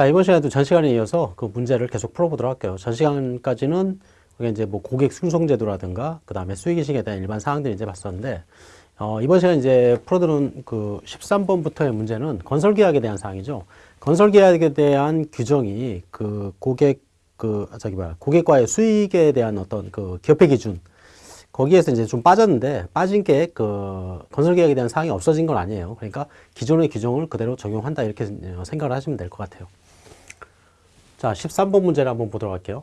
자, 이번 시간에도 전 시간에 이어서 그 문제를 계속 풀어보도록 할게요. 전 시간까지는 그게 이제 뭐 고객 승송제도라든가 그 다음에 수익인식에 대한 일반 사항들 이제 봤었는데 어, 이번 시간 이제 풀어드는 그 13번부터의 문제는 건설계약에 대한 사항이죠. 건설계약에 대한 규정이 그 고객 그 저기 뭐야 고객과의 수익에 대한 어떤 그 기업회 기준 거기에서 이제 좀 빠졌는데 빠진 게 그 건설 계약에 대한 사항이 없어진 건 아니에요. 그러니까 기존의 규정을 그대로 적용한다 이렇게 생각을 하시면 될 것 같아요. 자, 13번 문제를 한번 보도록 할게요.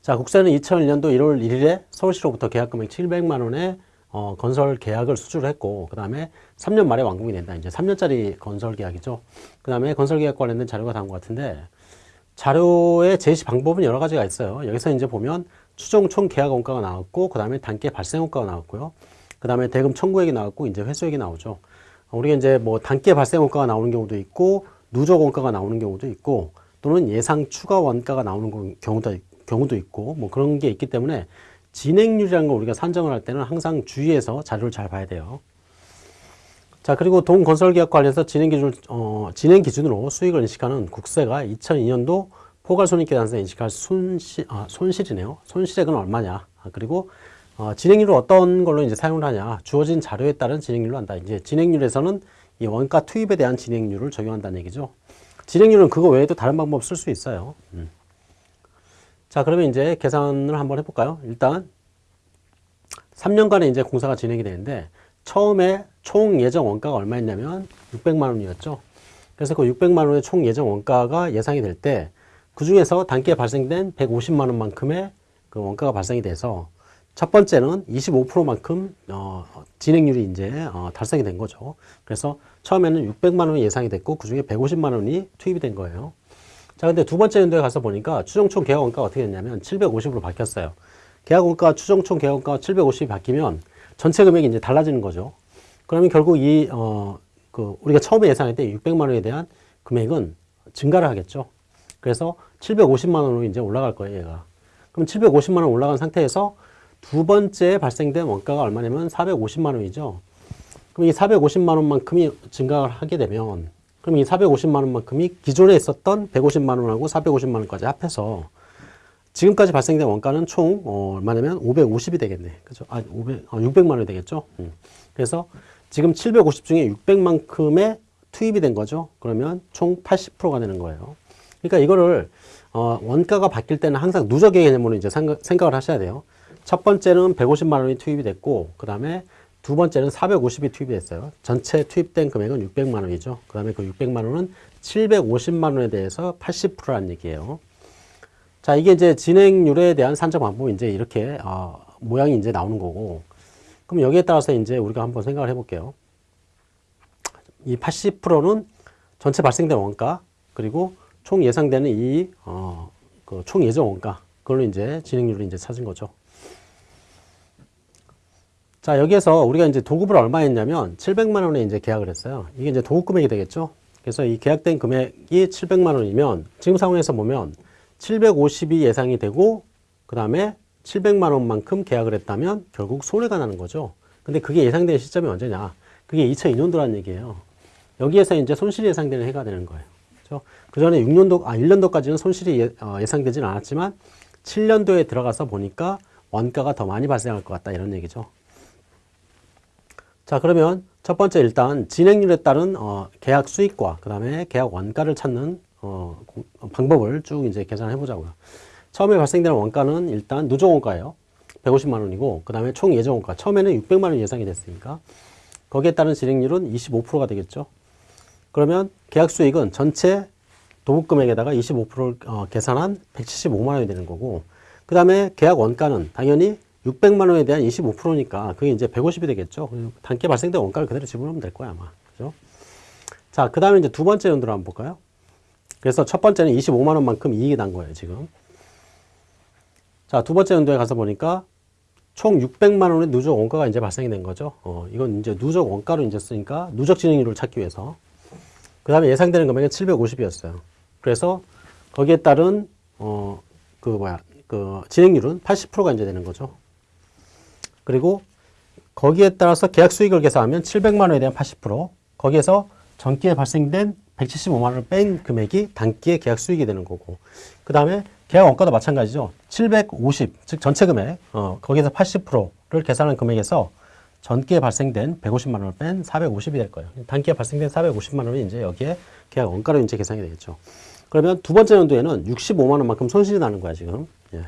자, 국세는 2001년도 1월 1일에 서울시로부터 계약금액 700만 원의 어, 건설 계약을 수주를 했고, 그 다음에 3년 말에 완공이 된다. 이제 3년짜리 건설 계약이죠. 그 다음에 건설 계약 관련된 자료가 나온 것 같은데, 자료의 제시 방법은 여러 가지가 있어요. 여기서 이제 보면 추정 총 계약 원가가 나왔고, 그 다음에 단계 발생 원가가 나왔고요. 그 다음에 대금 청구액이 나왔고, 이제 회수액이 나오죠. 우리가 이제 뭐 단계 발생 원가가 나오는 경우도 있고, 누적 원가가 나오는 경우도 있고, 또는 예상 추가 원가가 나오는 경우도, 경우도 있고 뭐 그런 게 있기 때문에 진행률이라는 걸 우리가 산정을 할 때는 항상 주의해서 자료를 잘 봐야 돼요. 자 그리고 동건설계약 관련해서 진행 기준 어, 진행 기준으로 수익을 인식하는 국세가 2002년도 포괄손익계산서 인식할 손실 아, 손실이네요. 손실액은 얼마냐? 아, 그리고 어, 진행률을 어떤 걸로 이제 사용을 하냐? 주어진 자료에 따른 진행률로 한다. 이제 진행률에서는 이 원가 투입에 대한 진행률을 적용한다는 얘기죠. 진행률은 그거 외에도 다른 방법 쓸 수 있어요. 음. 자, 그러면 이제 계산을 한번 해볼까요? 일단 3년간의 이제 공사가 진행이 되는데 처음에 총 예정 원가가 얼마였냐면 600만 원이었죠. 그래서 그 600만 원의 총 예정 원가가 예상이 될 때 그 중에서 단기에 발생된 150만 원만큼의 그 원가가 발생이 돼서 첫 번째는 25%만큼 어, 진행률이 이제 어, 달성이 된 거죠. 그래서 처음에는 600만 원이 예상이 됐고 그 중에 150만 원이 투입이 된 거예요. 자, 근데 두 번째 연도에 가서 보니까 추정총 계약 원가가 어떻게 됐냐면 750으로 바뀌었어요. 계약 원가 추정총 계약 원가가 750이 바뀌면 전체 금액이 이제 달라지는 거죠. 그러면 결국 이 어, 그 우리가 처음에 예상했던 600만 원에 대한 금액은 증가를 하겠죠. 그래서 750만 원으로 이제 올라갈 거예요, 얘가. 그럼 750만 원 올라간 상태에서 두 번째 발생된 원가가 얼마냐면 450만 원이죠. 그럼 이 450만 원만큼이 증가를 하게 되면 그럼 이 450만 원만큼이 기존에 있었던 150만 원하고 450만 원까지 합해서 지금까지 발생된 원가는 총 어, 얼마냐면 550이 되겠네. 그죠? 아, 500, 어, 600만 원이 되겠죠. 음. 그래서 지금 750 중에 600만큼의 투입이 된 거죠. 그러면 총 80%가 되는 거예요. 그러니까 이거를 어, 원가가 바뀔 때는 항상 누적의 개념으로 이제 생각을 하셔야 돼요. 첫 번째는 150만 원이 투입이 됐고 그 다음에 두 번째는 450이 투입이 됐어요. 전체 투입된 금액은 600만 원이죠. 그 다음에 그 600만 원은 750만 원에 대해서 80%라는 얘기예요. 자, 이게 이제 진행률에 대한 산정 방법이 이제 이렇게 어, 모양이 이제 나오는 거고 그럼 여기에 따라서 이제 우리가 한번 생각을 해볼게요. 이 80%는 전체 발생된 원가 그리고 총 예상되는 이 어, 그총 예정 원가 그걸로 이제 진행률을 이제 찾은 거죠. 자, 여기에서 우리가 이제 도급을 얼마 했냐면 700만 원에 이제 계약을 했어요. 이게 이제 도급 금액이 되겠죠? 그래서 이 계약된 금액이 700만 원이면 지금 상황에서 보면 750이 예상이 되고 그 다음에 700만 원만큼 계약을 했다면 결국 손해가 나는 거죠. 근데 그게 예상된 시점이 언제냐? 그게 2002년도라는 얘기예요. 여기에서 이제 손실이 예상되는 해가 되는 거예요. 그렇죠? 그 전에 6년도, 아, 1년도까지는 손실이 예, 어, 예상되지는 않았지만 7년도에 들어가서 보니까 원가가 더 많이 발생할 것 같다 이런 얘기죠. 자 그러면 첫 번째 일단 진행률에 따른 어, 계약 수익과 그 다음에 계약 원가를 찾는 어, 방법을 쭉 이제 계산해 보자고요. 처음에 발생되는 원가는 일단 누적 원가예요. 150만 원이고 그 다음에 총 예정 원가 처음에는 600만 원 예상이 됐으니까 거기에 따른 진행률은 25%가 되겠죠. 그러면 계약 수익은 전체 도급 금액에다가 25%를 어, 계산한 175만 원이 되는 거고 그 다음에 계약 원가는 당연히 600만 원에 대한 25%니까 그게 이제 150이 되겠죠. 단계 발생된 원가를 그대로 집어넣으면 될 거야, 아마. 그죠? 자, 그 다음에 이제 두 번째 연도를 한번 볼까요? 그래서 첫 번째는 25만 원만큼 이익이 난 거예요, 지금. 자, 두 번째 연도에 가서 보니까 총 600만 원의 누적 원가가 이제 발생이 된 거죠. 어, 이건 이제 누적 원가로 이제 쓰니까 누적 진행률을 찾기 위해서. 그 다음에 예상되는 금액은 750이었어요. 그래서 거기에 따른, 어, 그 뭐야, 그 진행률은 80%가 이제 되는 거죠. 그리고 거기에 따라서 계약 수익을 계산하면 700만 원에 대한 80% 거기에서 전기에 발생된 175만 원을 뺀 금액이 단기의 계약 수익이 되는 거고 그 다음에 계약 원가도 마찬가지죠. 750, 즉 전체 금액, 어, 거기서 80%를 계산한 금액에서 전기에 발생된 150만 원을 뺀 450이 될 거예요. 단기에 발생된 450만 원이 이제 여기에 계약 원가로 이제 계산이 되겠죠. 그러면 두 번째 연도에는 65만 원만큼 손실이 나는 거야, 지금. 예.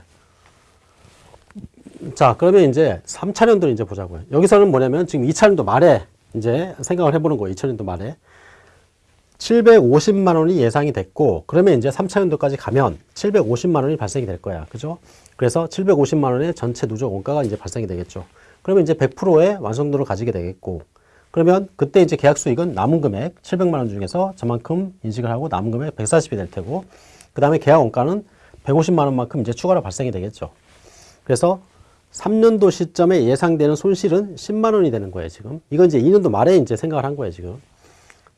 자, 그러면 이제 3차 년도를 이제 보자고요. 여기서는 뭐냐면 지금 2차 년도 말에 이제 생각을 해보는 거예요. 2차 년도 말에. 750만 원이 예상이 됐고, 그러면 이제 3차 년도까지 가면 750만 원이 발생이 될 거야. 그죠? 그래서 750만 원의 전체 누적 원가가 이제 발생이 되겠죠. 그러면 이제 100%의 완성도를 가지게 되겠고, 그러면 그때 이제 계약 수익은 남은 금액 700만 원 중에서 저만큼 인식을 하고 남은 금액 140이 될 테고, 그 다음에 계약 원가는 150만 원만큼 이제 추가로 발생이 되겠죠. 그래서 3년도 시점에 예상되는 손실은 10만 원이 되는 거예요, 지금. 이건 이제 2년도 말에 이제 생각을 한 거예요, 지금.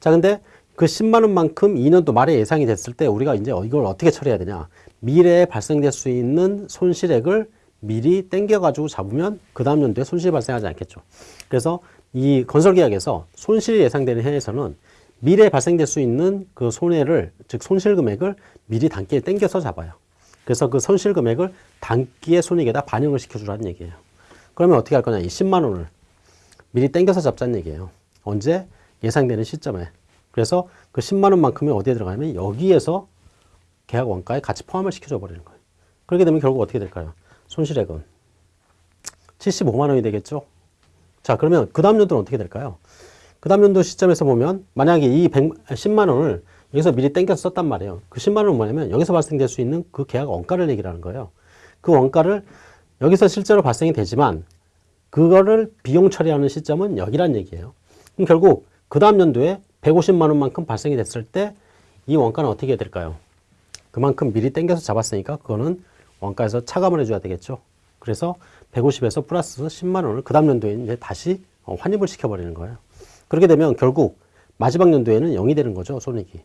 자, 근데 그 10만 원만큼 2년도 말에 예상이 됐을 때 우리가 이제 이걸 어떻게 처리해야 되냐. 미래에 발생될 수 있는 손실액을 미리 땡겨 가지고 잡으면 그 다음 연도에 손실이 발생하지 않겠죠. 그래서 이 건설계약에서 손실이 예상되는 해에서는 미래에 발생될 수 있는 그 손해를, 즉 손실 금액을 미리 단기에 땡겨서 잡아요. 그래서 그 손실 금액을 단기의 손익에다 반영을 시켜주라는 얘기예요. 그러면 어떻게 할 거냐. 이 10만 원을 미리 땡겨서 잡자는 얘기예요. 언제? 예상되는 시점에. 그래서 그 10만 원만큼이 어디에 들어가냐면 여기에서 계약 원가에 같이 포함을 시켜줘 버리는 거예요. 그렇게 되면 결국 어떻게 될까요? 손실액은 75만 원이 되겠죠? 자, 그러면 그 다음 연도는 어떻게 될까요? 그 다음 연도 시점에서 보면 만약에 이 100, 10만 원을 여기서 미리 땡겨서 썼단 말이에요. 그 10만 원은 뭐냐면 여기서 발생될 수 있는 그 계약 원가를 얘기하는 거예요. 그 원가를 여기서 실제로 발생이 되지만 그거를 비용 처리하는 시점은 여기란 얘기예요. 그럼 결국 그 다음 연도에 150만 원만큼 발생이 됐을 때 이 원가는 어떻게 해야 될까요? 그만큼 미리 땡겨서 잡았으니까 그거는 원가에서 차감을 해줘야 되겠죠. 그래서 150에서 플러스 10만 원을 그 다음 연도에 이제 다시 어, 환입을 시켜버리는 거예요. 그렇게 되면 결국 마지막 연도에는 0이 되는 거죠, 손익이.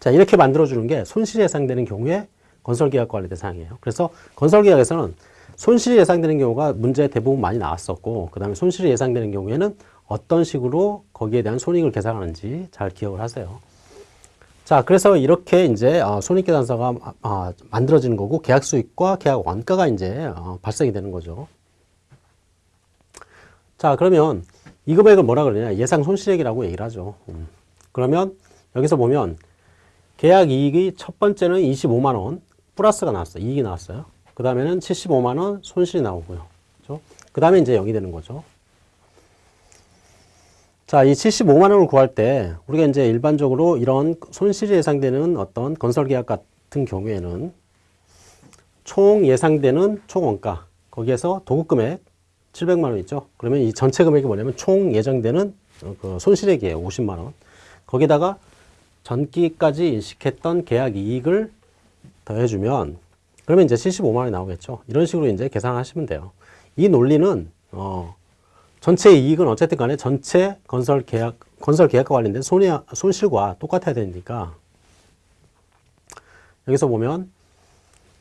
자, 이렇게 만들어주는 게 손실이 예상되는 경우에 건설계약과 관련된 사항이에요. 그래서 건설계약에서는 손실이 예상되는 경우가 문제 대부분 많이 나왔었고, 그 다음에 손실이 예상되는 경우에는 어떤 식으로 거기에 대한 손익을 계산하는지 잘 기억을 하세요. 자, 그래서 이렇게 이제 어, 손익계산서가 어, 만들어지는 거고 계약 수익과 계약 원가가 이제 어, 발생이 되는 거죠. 자, 그러면 이 금액을 뭐라 그러냐? 예상 손실액이라고 얘기를 하죠. 음. 그러면 여기서 보면 계약 이익이 첫 번째는 25만 원 플러스가 나왔어요. 이익이 나왔어요. 그 다음에는 75만 원 손실이 나오고요. 그렇죠? 그 다음에 이제 0이 되는 거죠. 자, 이 75만 원을 구할 때 우리가 이제 일반적으로 이런 손실이 예상되는 어떤 건설 계약 같은 경우에는 총 예상되는 총 원가 거기에서 도급 금액 700만 원 있죠. 그러면 이 전체 금액이 뭐냐면 총 예정되는 그 손실액이에요. 50만 원. 거기다가 전기까지 인식했던 계약 이익을 더해주면 그러면 이제 75만 원이 나오겠죠. 이런 식으로 이제 계산하시면 돼요. 이 논리는 어, 전체 이익은 어쨌든 간에 전체 건설 계약, 건설 계약과 관련된 손해, 손실과 똑같아야 되니까 여기서 보면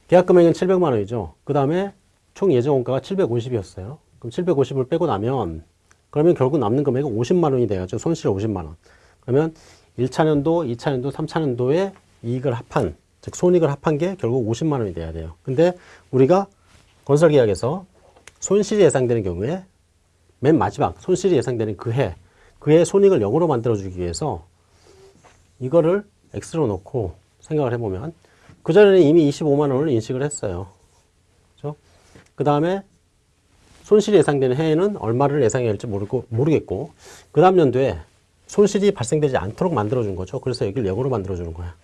계약 금액은 700만 원이죠. 그 다음에 총 예정 원가가 750이었어요. 그럼 750을 빼고 나면 그러면 결국 남는 금액은 50만 원이 돼야죠. 손실 50만 원. 그러면 1차 년도, 2차 년도, 3차 년도에 이익을 합한, 즉 손익을 합한 게 결국 50만 원이 돼야 돼요. 근데 우리가 건설 계약에서 손실이 예상되는 경우에 맨 마지막 손실이 예상되는 그 해, 그 해 손익을 0으로 만들어주기 위해서 이거를 X로 놓고 생각을 해보면 그전에는 이미 25만 원을 인식을 했어요. 그죠? 그 다음에 손실이 예상되는 해에는 얼마를 예상해야 할지 모르고, 모르겠고 그 다음 연도에 손실이 발생되지 않도록 만들어준 거죠. 그래서 여기를 0으로 만들어주는 거야.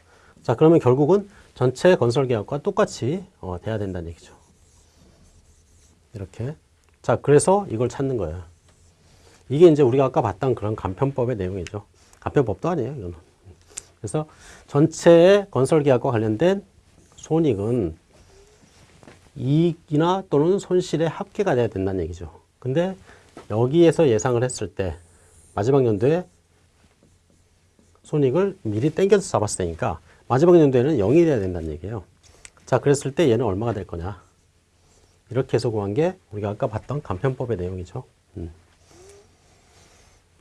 자, 그러면 결국은 전체 건설 계약과 똑같이 어, 돼야 된다는 얘기죠. 이렇게. 자, 그래서 이걸 찾는 거예요. 이게 이제 우리가 아까 봤던 그런 간편법의 내용이죠. 간편법도 아니에요, 이거는. 그래서 전체의 건설 계약과 관련된 손익은 이익이나 또는 손실의 합계가 돼야 된다는 얘기죠. 근데 여기에서 예상을 했을 때 마지막 연도에 손익을 미리 땡겨서 잡았으니까 마지막 연도에는 0이 돼야 된다는 얘기예요. 자, 그랬을 때 얘는 얼마가 될 거냐? 이렇게 해서 구한 게 우리가 아까 봤던 간편법의 내용이죠. 음.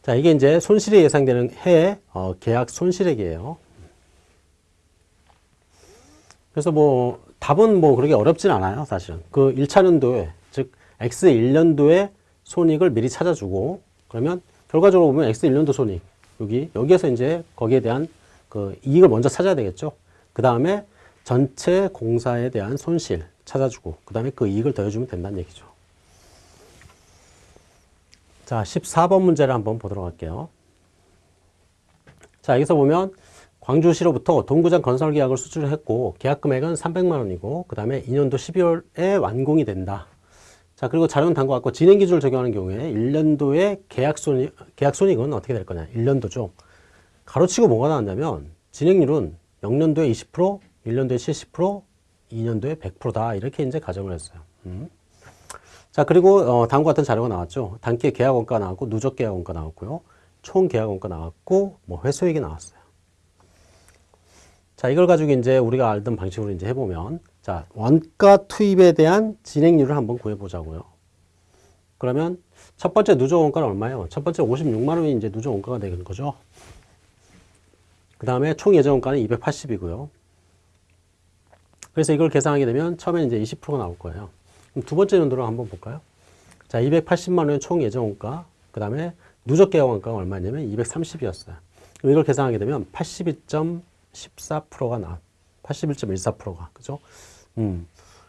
자, 이게 이제 손실이 예상되는 해 어, 계약 손실액이에요. 그래서 뭐 답은 뭐 그렇게 어렵진 않아요, 사실은. 그 1차 년도에 즉 X 1년도의 손익을 미리 찾아주고 그러면 결과적으로 보면 X 1년도 손익 여기 여기에서 이제 거기에 대한 그 이익을 먼저 찾아야 되겠죠. 그 다음에 전체 공사에 대한 손실 찾아주고 그 다음에 그 이익을 더해주면 된다는 얘기죠. 자, 14번 문제를 한번 보도록 할게요. 자, 여기서 보면 광주시로부터 동구장 건설 계약을 수주를 했고 계약 금액은 300만 원이고 그 다음에 2년도 12월에 완공이 된다. 자, 그리고 자료는 단것 같고 진행 기준을 적용하는 경우에 1년도의 계약 손익, 계약 손익은 어떻게 될 거냐? 1년도죠. 가로치고 뭐가 나왔냐면 진행률은 0년도에 20%, 1년도에 70%, 2년도에 100%다. 이렇게 이제 가정을 했어요. 음. 자, 그리고 어, 다음과 같은 자료가 나왔죠. 단기 계약 원가 나왔고 누적 계약 원가 나왔고요. 총 계약 원가 나왔고 뭐 회수액이 나왔어요. 자, 이걸 가지고 이제 우리가 알던 방식으로 이제 해보면 자, 원가 투입에 대한 진행률을 한번 구해보자고요. 그러면 첫 번째 누적 원가는 얼마예요? 첫 번째 56만 원이 이제 누적 원가가 되는 거죠. 그 다음에 총 예정 원가는 280이고요. 그래서 이걸 계산하게 되면 처음에 이제 20%가 나올 거예요. 그럼 두 번째 연도로 한번 볼까요? 자, 280만 원의 총 예정 원가, 그 다음에 누적 계약 원가가 얼마냐면 230이었어요. 그럼 이걸 계산하게 되면 82.14%가 나, 81.14%가 그죠? 음.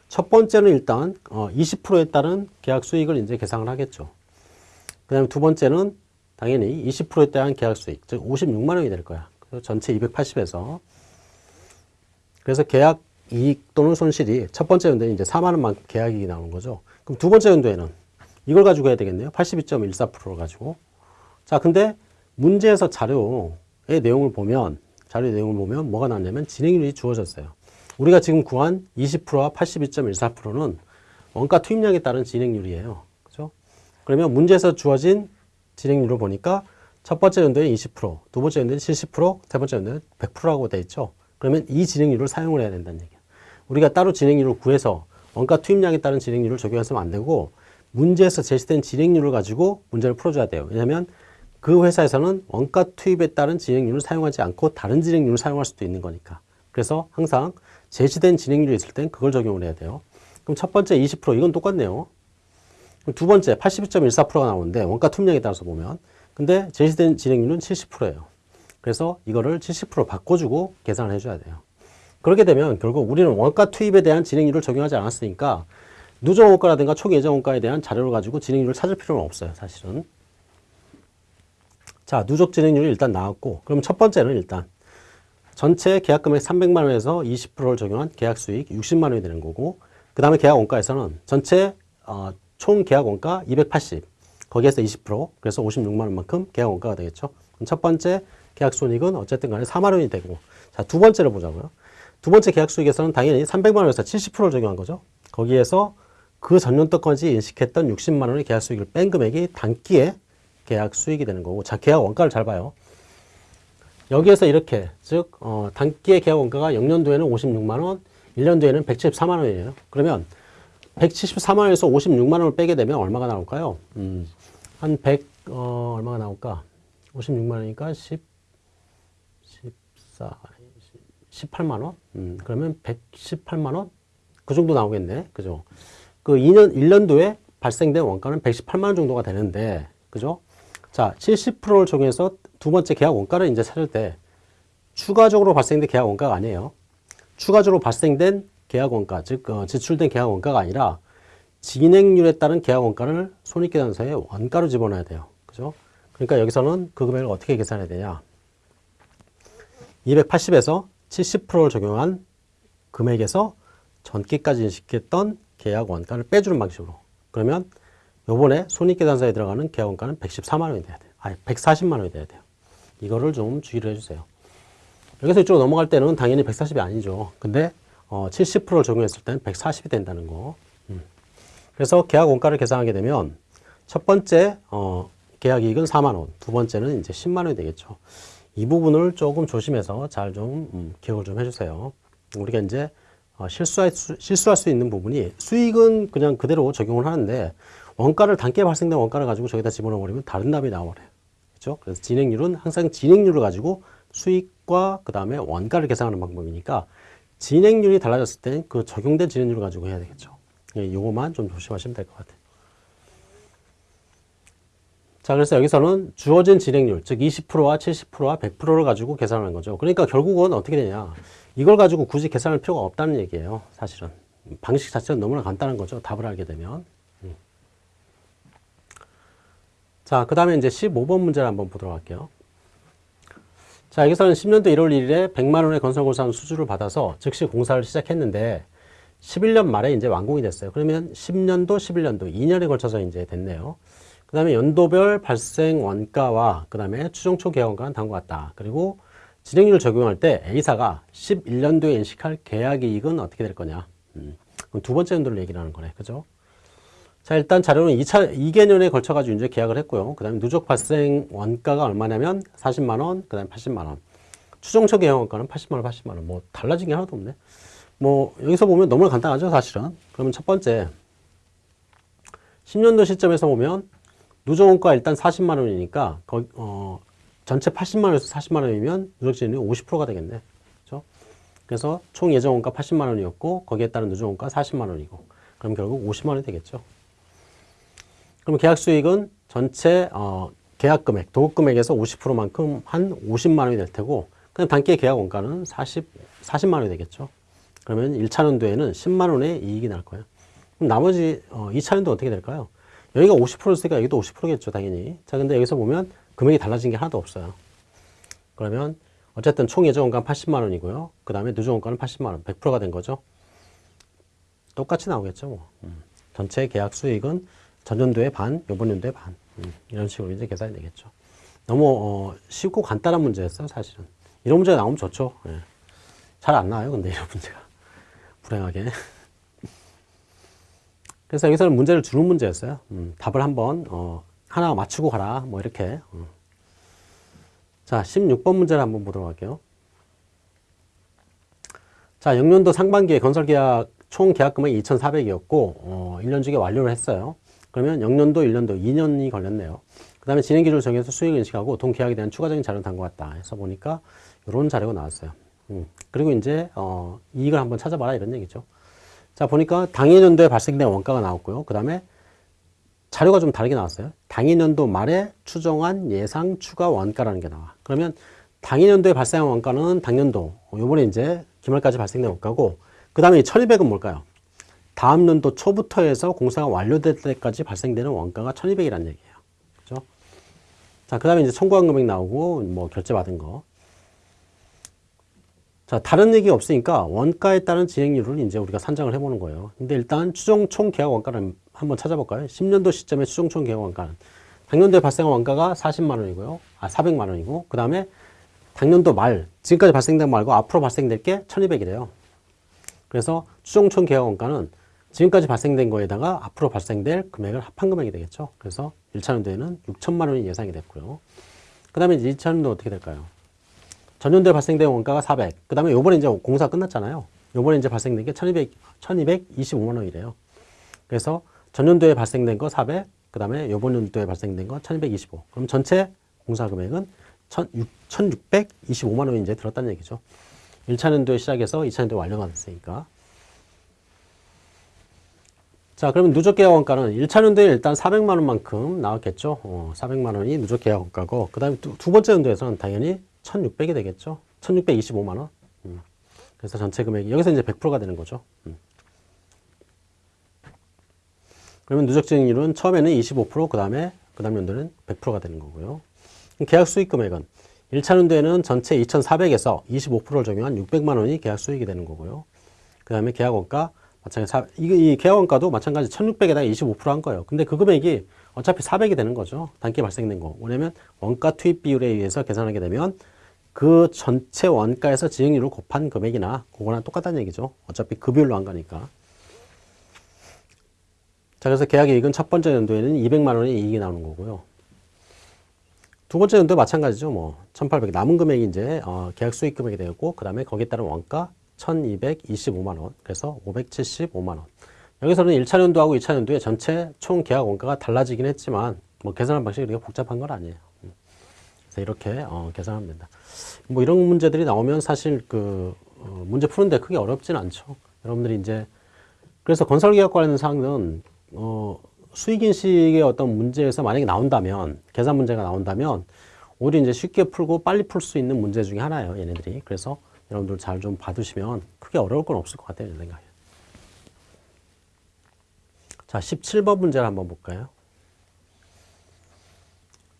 첫 번째는 일단 어, 20%에 따른 계약 수익을 이제 계산을 하겠죠. 그 다음에 두 번째는 당연히 20%에 따른 계약 수익, 즉 56만 원이 될 거야. 그래서 전체 280에서 그래서 계약 이익 또는 손실이 첫 번째 연도에 이제 4만 원만큼 계약이익이 나오는 거죠. 그럼 두 번째 연도에는 이걸 가지고 해야 되겠네요. 82.14%를 가지고. 자, 근데 문제에서 자료의 내용을 보면 자료의 내용을 보면 뭐가 나왔냐면 진행률이 주어졌어요. 우리가 지금 구한 20%와 82.14%는 원가 투입량에 따른 진행률이에요. 그죠? 그러면 문제에서 주어진 진행률을 보니까 첫 번째 연도에 20%, 두 번째 연도에 70%, 세 번째 연도에 100%라고 돼 있죠. 그러면 이 진행률을 사용을 해야 된다는 얘기예요. 우리가 따로 진행률을 구해서 원가 투입량에 따른 진행률을 적용해서는 안 되고 문제에서 제시된 진행률을 가지고 문제를 풀어줘야 돼요. 왜냐하면 그 회사에서는 원가 투입에 따른 진행률을 사용하지 않고 다른 진행률을 사용할 수도 있는 거니까. 그래서 항상 제시된 진행률이 있을 땐 그걸 적용을 해야 돼요. 그럼 첫 번째 20% 이건 똑같네요. 두 번째 82.14%가 나오는데 원가 투입량에 따라서 보면 근데 제시된 진행률은 70%예요. 그래서 이거를 70% 바꿔주고 계산을 해줘야 돼요. 그렇게 되면 결국 우리는 원가 투입에 대한 진행률을 적용하지 않았으니까 누적 원가라든가 총 예정 원가에 대한 자료를 가지고 진행률을 찾을 필요는 없어요. 사실은. 자, 누적 진행률이 일단 나왔고 그럼 첫 번째는 일단 전체 계약 금액 300만 원에서 20%를 적용한 계약 수익 60만 원이 되는 거고 그 다음에 계약 원가에서는 전체 어, 총 계약 원가 280 거기에서 20% 그래서 56만 원만큼 계약 원가가 되겠죠. 첫 번째 계약 손익은 어쨌든 간에 4만 원이 되고 자, 두 번째를 보자고요. 두 번째 계약 수익에서는 당연히 300만 원에서 70%를 적용한 거죠. 거기에서 그 전년도까지 인식했던 60만 원의 계약 수익을 뺀 금액이 단기에 계약 수익이 되는 거고 자, 계약 원가를 잘 봐요. 여기에서 이렇게 즉 어, 단기의 계약 원가가 0년도에는 56만 원, 1년도에는 174만 원이에요. 그러면 174만 원에서 56만 원을 빼게 되면 얼마가 나올까요? 음, 한 100, 어, 얼마가 나올까? 56만 원이니까 10, 14, 18만 원? 음, 그러면 118만 원? 그 정도 나오겠네. 그죠? 그 2년, 1년도에 발생된 원가는 118만 원 정도가 되는데, 그죠? 자, 70%를 적용해서 두 번째 계약 원가를 이제 찾을 때 추가적으로 발생된 계약 원가가 아니에요. 추가적으로 발생된 계약 원가, 즉 어, 지출된 계약 원가가 아니라 진행률에 따른 계약 원가를 손익계산서에 원가로 집어넣어야 돼요. 그죠? 그러니까 여기서는 그 금액을 어떻게 계산해야 되냐? 280에서 70%를 적용한 금액에서 전기까지 인식했던 계약 원가를 빼주는 방식으로. 그러면 요번에 손익계산서에 들어가는 계약 원가는 114만 원이 돼야 돼요. 아니, 140만 원이 돼야 돼요. 이거를 좀 주의를 해주세요. 여기서 이쪽으로 넘어갈 때는 당연히 140이 아니죠. 근데 어, 70%를 적용했을 때는 140이 된다는 거. 음. 그래서 계약 원가를 계산하게 되면 첫 번째 어, 계약 이익은 4만 원, 두 번째는 이제 10만 원이 되겠죠. 이 부분을 조금 조심해서 잘좀 음, 기억을 좀 해주세요. 우리가 이제 어, 실수할 수, 실수할 수 있는 부분이 수익은 그냥 그대로 적용을 하는데 원가를 단기에 발생된 원가를 가지고 저기다 집어넣어 버리면 다른 답이 나와버려요. 되겠죠. 그래서 진행률은 항상 진행률을 가지고 수익과 그 다음에 원가를 계산하는 방법이니까 진행률이 달라졌을 때그 적용된 진행률을 가지고 해야 되겠죠. 예, 요거만 좀 조심하시면 될 것 같아요. 자, 그래서 여기서는 주어진 진행률, 즉 20%와 70%와 100%를 가지고 계산하는 거죠. 그러니까 결국은 어떻게 되냐. 이걸 가지고 굳이 계산할 필요가 없다는 얘기예요. 사실은. 방식 자체는 너무나 간단한 거죠. 답을 알게 되면. 음. 자, 그 다음에 이제 15번 문제를 한번 보도록 할게요. 자, 여기서는 10년도 1월 1일에 100만원의 건설공사는 수주를 받아서 즉시 공사를 시작했는데 11년 말에 이제 완공이 됐어요. 그러면 10년도, 11년도, 2년에 걸쳐서 이제 됐네요. 그 다음에 연도별 발생 원가와 그 다음에 추정 초 계약원가는 다음과 같다. 그리고 진행률 적용할 때 A사가 11년도에 인식할 계약 이익은 어떻게 될 거냐. 음, 그럼 두 번째 연도를 얘기를 하는 거네. 그죠? 자, 일단 자료는 2차, 2개년에 걸쳐가지고 이제 계약을 했고요. 그 다음에 누적 발생 원가가 얼마냐면 40만원, 그 다음에 80만원. 추정초 계약 원가는 80만원, 80만원. 뭐 달라진 게 하나도 없네. 뭐 여기서 보면 너무 간단하죠, 사실은. 그러면 첫 번째, 10년도 시점에서 보면 누적 원가 일단 40만 원이니까 거, 어, 전체 80만 원에서 40만 원이면 누적진이 50%가 되겠네. 그렇죠? 그래서 총 예정 원가 80만 원이었고 거기에 따른 누적 원가 40만 원이고 그럼 결국 50만 원이 되겠죠. 그럼 계약 수익은 전체 어, 계약 금액, 도급 금액에서 50%만큼 한 50만 원이 될 테고 그냥 단기 계약 원가는 40, 40만 원이 되겠죠. 그러면 1차 년도에는 10만 원의 이익이 날 거예요. 그럼 나머지 어, 2차 년도 어떻게 될까요? 여기가 50%였으니까 여기도 50%겠죠, 당연히. 자, 근데 여기서 보면 금액이 달라진 게 하나도 없어요. 그러면 어쨌든 총 예정 원가는 80만 원이고요. 그 다음에 누적 원가는 80만 원, 100%가 된 거죠. 똑같이 나오겠죠, 뭐. 음. 전체 계약 수익은 전년도의 반, 요번 연도의 반. 음. 이런 식으로 이제 계산이 되겠죠. 너무 어, 쉽고 간단한 문제였어요, 사실은. 이런 문제가 나오면 좋죠. 예. 잘안 나와요, 근데 이런 문제가. 불행하게. 그래서 여기서는 문제를 주는 문제였어요. 음, 답을 한번 어, 하나 맞추고 가라. 뭐 이렇게. 어. 자, 16번 문제를 한번 보도록 할게요. 자, 영년도 상반기에 건설계약 총 계약금액이 2,400이었고 어, 1년 주기에 완료를 했어요. 그러면 영년도, 1년도 2년이 걸렸네요. 그 다음에 진행기준을 정해서 수익을 인식하고 동계약에 대한 추가적인 자료를 담고 다 해서 보니까 이런 자료가 나왔어요. 음, 그리고 이제 어, 이익을 한번 찾아봐라 이런 얘기죠. 자, 보니까 당해년도에 발생된 원가가 나왔고요. 그 다음에 자료가 좀 다르게 나왔어요. 당해년도 말에 추정한 예상 추가 원가라는 게 나와. 그러면 당해년도에 발생한 원가는 당년도, 요번에 이제 기말까지 발생된 원가고, 그 다음에 1200은 뭘까요? 다음 년도 초부터 해서 공사가 완료될 때까지 발생되는 원가가 1200이라는 얘기예요. 그죠? 자, 그 다음에 이제 청구한 금액 나오고, 뭐 결제받은 거. 자, 다른 얘기 없으니까 원가에 따른 진행률을 이제 우리가 산정을 해보는 거예요. 근데 일단 추정 총 계약 원가를 한번 찾아볼까요? 10년도 시점의 추정 총 계약 원가는 당년도에 발생한 원가가 40만 원이고요. 아, 400만 원이고 그 다음에 당년도 말, 지금까지 발생된 말고 앞으로 발생될 게 1200이래요. 그래서 추정 총 계약 원가는 지금까지 발생된 거에다가 앞으로 발생될 금액을 합한 금액이 되겠죠. 그래서 1차 년도에는 6천만 원이 예상이 됐고요. 그 다음에 2차 년도 어떻게 될까요? 전년도에 발생된 원가가 400. 그 다음에 요번에 이제 공사 끝났잖아요. 요번에 이제 발생된 게 1200, 1225만 원이래요. 그래서 전년도에 발생된 거 400, 그 다음에 요번 연도에 발생된 거 1225. 그럼 전체 공사 금액은 1625만 원이 이제 들었다는 얘기죠. 1차 년도에 시작해서 2차 년도에 완료가 됐으니까. 자, 그러면 누적 계약 원가는 1차 년도에 일단 400만 원 만큼 나왔겠죠. 어, 400만 원이 누적 계약 원가고, 그 다음에 두, 두 번째 연도에서는 당연히 1600이 되겠죠. 1625만 원. 음. 그래서 전체 금액이 여기서 이제 100%가 되는 거죠. 음. 그러면 누적 증액률은 처음에는 25%, 그 다음에 그 다음 연도는 100%가 되는 거고요. 계약 수익 금액은 1차 연도에는 전체 2,400에서 25%를 적용한 600만 원이 계약 수익이 되는 거고요. 그 다음에 계약 원가 마찬가지 이, 이 계약 원가도 마찬가지 1,600에다가 25%한 거예요. 근데 그 금액이 어차피 400이 되는 거죠. 단기 발생된 거. 왜냐면 원가 투입 비율에 의해서 계산하게 되면 그 전체 원가에서 지행률을 곱한 금액이나 그거랑 똑같다는 얘기죠. 어차피 그 비율로 한 거니까. 자, 그래서 계약 이익은 첫 번째 연도에는 200만 원의 이익이 나오는 거고요. 두 번째 연도 마찬가지죠. 뭐, 1800. 남은 금액이 이제, 어, 계약 수익 금액이 되고, 그 다음에 거기에 따른 원가 1225만 원. 그래서 575만 원. 여기서는 1차 연도하고 2차 연도의 전체 총 계약 원가가 달라지긴 했지만, 뭐, 계산한 방식이 그렇게 복잡한 건 아니에요. 음. 그래서 이렇게 어, 계산하면 된다. 뭐 이런 문제들이 나오면 사실 그 어, 문제 푸는데 크게 어렵진 않죠. 여러분들이 이제 그래서 건설계약 관련된 사항은 어, 수익인식의 어떤 문제에서 만약에 나온다면 계산 문제가 나온다면 오히려 이제 쉽게 풀고 빨리 풀 수 있는 문제 중에 하나예요. 얘네들이. 그래서 여러분들 잘 좀 봐두시면 크게 어려울 건 없을 것 같아요. 제 생각에. 자, 17번 문제를 한번 볼까요?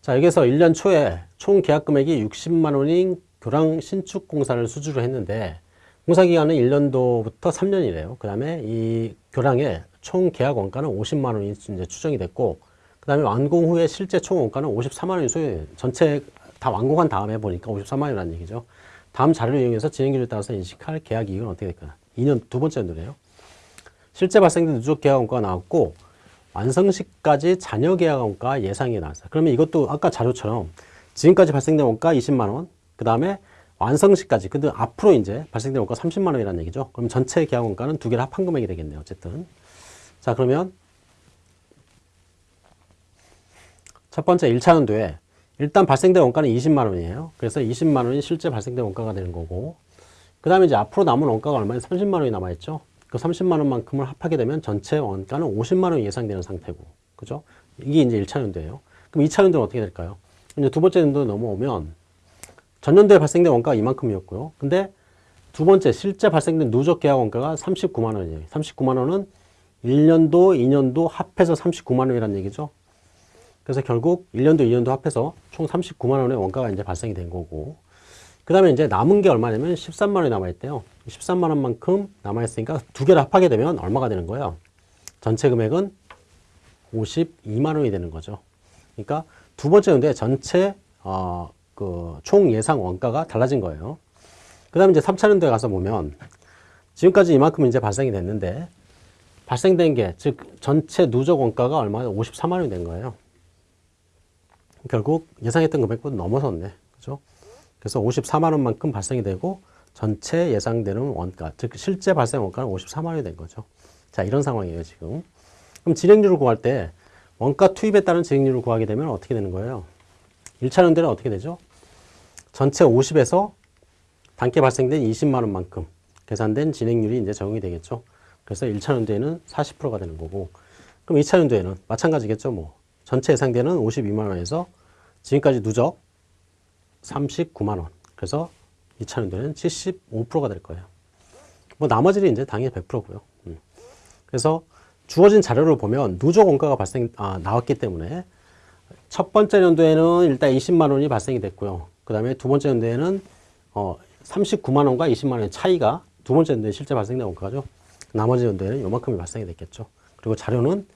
자, 여기서 1년 초에 총 계약 금액이 60만 원인 교량 신축 공사를 수주를 했는데 공사 기간은 1년도부터 3년이래요. 그 다음에 이 교량의 총 계약 원가는 50만 원이 이제 추정이 됐고 그 다음에 완공 후에 실제 총 원가는 54만 원이 소요 전체 다 완공한 다음에 보니까 54만 원이라는 얘기죠. 다음 자료를 이용해서 진행률에 따라서 인식할 계약 이익은 어떻게 될까요? 2년 두 번째 연도래요. 실제 발생된 누적 계약 원가가 나왔고 완성 시까지 잔여 계약 원가 예상이 나왔어요. 그러면 이것도 아까 자료처럼 지금까지 발생된 원가 20만 원, 그 다음에 완성 시까지, 근데 앞으로 이제 발생된 원가 30만 원이라는 얘기죠. 그럼 전체 계약 원가는 두 개를 합한 금액이 되겠네요. 어쨌든. 자, 그러면 첫 번째 1차 연도에 일단 발생된 원가는 20만 원이에요. 그래서 20만 원이 실제 발생된 원가가 되는 거고 그 다음에 이제 앞으로 남은 원가가 얼마냐 30만 원이 남아있죠. 그 30만 원만큼을 합하게 되면 전체 원가는 50만 원이 예상되는 상태고 그죠? 이게 이제 1차 연도예요. 그럼 2차 연도는 어떻게 될까요? 이제 두 번째 연도 넘어오면 전년도에 발생된 원가가 이만큼이었고요. 근데 두 번째 실제 발생된 누적 계약 원가가 39만 원이에요. 39만 원은 1년도, 2년도 합해서 39만 원이라는 얘기죠. 그래서 결국 1년도, 2년도 합해서 총 39만 원의 원가가 이제 발생이 된 거고 그 다음에 이제 남은 게 얼마냐면 13만 원이 남아있대요. 13만 원만큼 남아있으니까 두 개를 합하게 되면 얼마가 되는 거예요? 전체 금액은 52만 원이 되는 거죠. 그러니까 두 번째 연도에 전체 어, 그 총 예상 원가가 달라진 거예요. 그 다음에 이제 3차 연도에 가서 보면 지금까지 이만큼 이제 발생이 됐는데 발생된 게 즉 전체 누적 원가가 얼마나 54만 원이 된 거예요. 결국 예상했던 금액보다 넘어섰네. 그죠? 그래서 54만 원만큼 발생이 되고 전체 예상되는 원가, 즉 실제 발생 원가는 54만 원이 된 거죠. 자, 이런 상황이에요, 지금. 그럼 진행률을 구할 때 원가 투입에 따른 진행률을 구하게 되면 어떻게 되는 거예요? 1차 연대는 어떻게 되죠? 전체 50에서 단계 발생된 20만 원만큼 계산된 진행률이 이제 적용이 되겠죠. 그래서 1차 연도에는 40%가 되는 거고 그럼 2차 연도에는 마찬가지겠죠. 뭐 전체 예상되는 52만 원에서 지금까지 누적 39만 원. 그래서 2차 연도에는 75%가 될 거예요. 뭐 나머지는 이제 당연히 100%고요. 음. 그래서 주어진 자료를 보면 누적 원가가 발생 아, 나왔기 때문에 첫 번째 연도에는 일단 20만 원이 발생이 됐고요. 그 다음에 두 번째 연도에는 어, 39만 원과 20만 원의 차이가 두 번째 연도에 실제 발생된 원가죠. 나머지 연도에는 요만큼이 발생이 됐겠죠. 그리고 자료는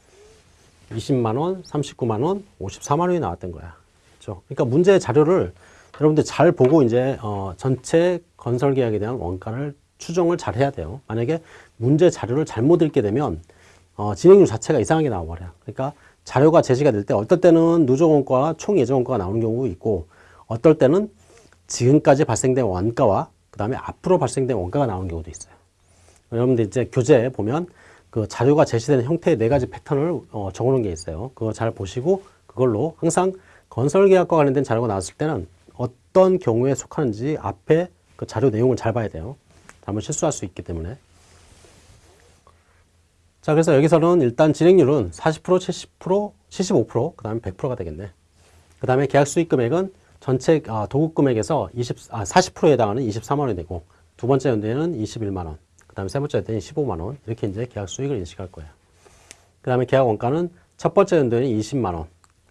20만 원, 39만 원, 54만 원이 나왔던 거야. 그렇죠? 그러니까 문제 자료를 여러분들 잘 보고 이제 어, 전체 건설 계약에 대한 원가를 추정을 잘 해야 돼요. 만약에 문제 자료를 잘못 읽게 되면 어, 진행률 자체가 이상하게 나와버려요. 그러니까 자료가 제시가 될 때 어떨 때는 누적 원가와 총 예정 원가가 나오는 경우가 있고 어떨 때는 지금까지 발생된 원가와 그 다음에 앞으로 발생된 원가가 나오는 경우도 있어요. 여러분들 이제 교재에 보면 그 자료가 제시되는 형태의 네 가지 패턴을 어, 적어놓은 게 있어요. 그거 잘 보시고 그걸로 항상 건설계약과 관련된 자료가 나왔을 때는 어떤 경우에 속하는지 앞에 그 자료 내용을 잘 봐야 돼요. 잘못 실수할 수 있기 때문에. 자, 그래서 여기서는 일단 진행률은 40%, 70%, 75%, 그 다음에 100%가 되겠네. 그 다음에 계약 수익 금액은 전체 아, 도급 금액에서 20, 아, 40%에 해당하는 24만 원이 되고 두 번째 연도에는 21만 원, 그 다음에 세 번째 연도에는 15만 원 이렇게 이제 계약 수익을 인식할 거예요. 그 다음에 계약 원가는 첫 번째 연도에는 20만 원,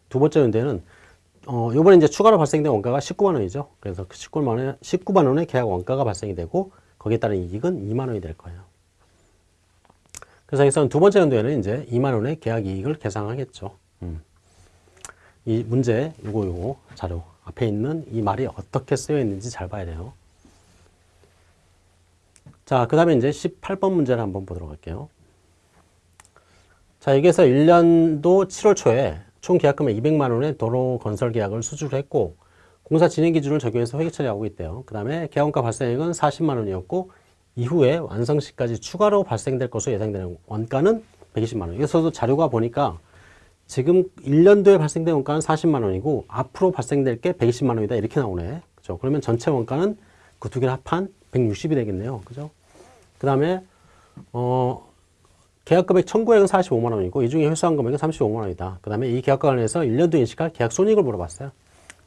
두 번째 연도에는 어, 요번에 이제 추가로 발생된 원가가 19만 원이죠. 그래서 그 19만 원에, 19만 원의 계약 원가가 발생이 되고 거기에 따른 이익은 2만 원이 될 거예요. 그래서 여기서는 두 번째 연도에는 이제 2만 원의 계약 이익을 계산하겠죠. 음. 이 문제 요거 요거 자료 앞에 있는 이 말이 어떻게 쓰여 있는지 잘 봐야 돼요. 자, 그 다음에 이제 18번 문제를 한번 보도록 할게요. 자, 여기에서 1년도 7월 초에 총 계약금액 200만 원의 도로 건설 계약을 수주를 했고 공사 진행 기준을 적용해서 회계 처리하고 있대요. 그 다음에 계약원가 발생액은 40만 원이었고 이후에 완성 시까지 추가로 발생될 것으로 예상되는 원가는 120만 원. 여기서도 자료가 보니까 지금 1년도에 발생된 원가는 40만 원이고 앞으로 발생될 게 120만 원이다 이렇게 나오네. 그죠? 그러면 전체 원가는 그 두 개를 합한 160이 되겠네요. 그죠? 그 다음에 어 계약 금액 청구액은 45만 원이고 이 중에 회수한 금액은 35만 원이다. 그 다음에 이 계약과 관련해서 1년도 인식할 계약 손익을 물어봤어요.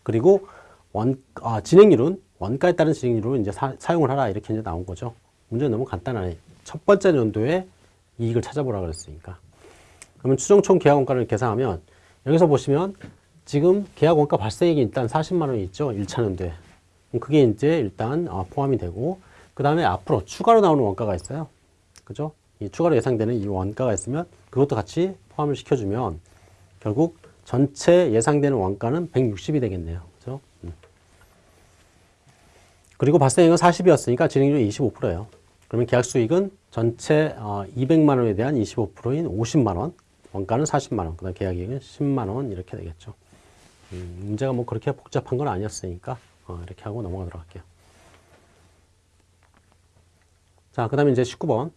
그리고 원, 아, 진행률은 원가에 따른 진행률로 이제 사, 용을 하라 이렇게 이제 나온 거죠. 문제는 너무 간단하네. 첫 번째 연도에 이익을 찾아보라 그랬으니까. 그러면 추정총 계약 원가를 계산하면 여기서 보시면 지금 계약 원가 발생액이 일단 40만 원이 있죠. 1차 연도에. 그게 이제 일단 아, 포함이 되고 그 다음에 앞으로 추가로 나오는 원가가 있어요. 그죠? 이 추가로 예상되는 이 원가가 있으면 그것도 같이 포함을 시켜주면 결국 전체 예상되는 원가는 160이 되겠네요. 그죠? 음. 그리고 발생액은 40이었으니까 진행률이 25%예요. 그러면 계약 수익은 전체 200만 원에 대한 25%인 50만 원, 원가는 40만 원, 그다음 계약이익은 10만 원 이렇게 되겠죠. 음, 문제가 뭐 그렇게 복잡한 건 아니었으니까 어, 이렇게 하고 넘어가도록 할게요. 자, 그 다음에 이제 19번.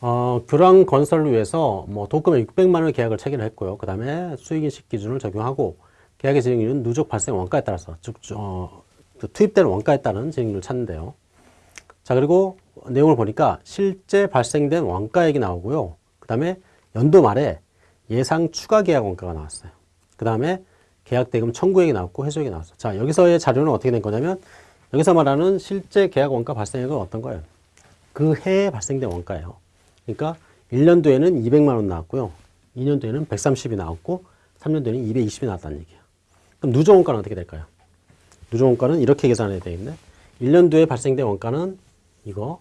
어, 교랑 건설을 위해서 뭐 도금액 600만 원의 계약을 체결을 했고요. 그 다음에 수익인식 기준을 적용하고 계약의 진행률은 누적 발생 원가에 따라서 즉 어, 그 투입되는 원가에 따른 진행률을 찾는데요. 자 그리고 내용을 보니까 실제 발생된 원가액이 나오고요. 그 다음에 연도 말에 예상 추가 계약 원가가 나왔어요. 그 다음에 계약 대금 청구액이 나왔고 회수액이 나왔어요. 자 여기서의 자료는 어떻게 된 거냐면 여기서 말하는 실제 계약 원가 발생액은 어떤 거예요? 그 해에 발생된 원가예요. 그러니까 1년도에는 200만 원 나왔고요. 2년도에는 130이 나왔고 3년도에는 220이 나왔다는 얘기예요. 그럼 누적 원가는 어떻게 될까요? 누적 원가는 이렇게 계산해야 되겠네. 1년도에 발생된 원가는 이거,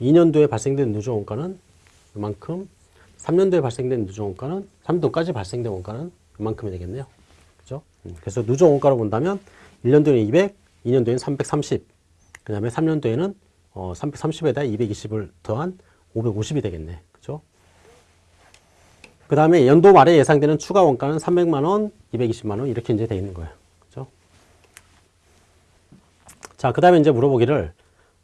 2년도에 발생된 누적 원가는 이만큼, 3년도에 발생된 누적 원가는 3년도까지 발생된 원가는 이만큼이 되겠네요. 그죠? 음, 그래서 누적 원가로 본다면 1년도에는 200, 2년도에는 330, 그 다음에 3년도에는 어, 330에다 220을 더한 550이 되겠네. 그죠? 그 다음에 연도 말에 예상되는 추가 원가는 300만원, 220만원 이렇게 이제 돼 있는 거예요. 그죠? 자, 그 다음에 이제 물어보기를,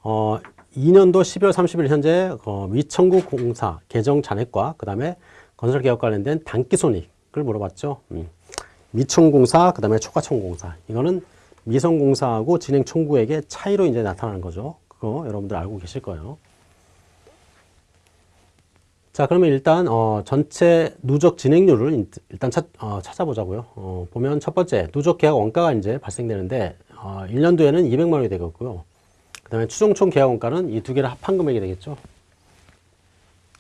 어, 2년도 12월 30일 현재 어, 미청구 공사 개정 잔액과 그 다음에 건설 개혁 관련된 단기 손익을 물어봤죠. 음. 미청공사, 그 다음에 초과청공사. 이거는 미성공사하고 진행 청구액의 차이로 이제 나타나는 거죠. 그거 여러분들 알고 계실 거예요. 자, 그러면 일단 어, 전체 누적 진행률을 일단 찾, 어, 찾아보자고요. 어, 보면 첫 번째 누적 계약 원가가 이제 발생되는데 어, 1년도에는 200만 원이 되겠고요. 그 다음에 추정총 계약 원가는 이 두 개를 합한 금액이 되겠죠.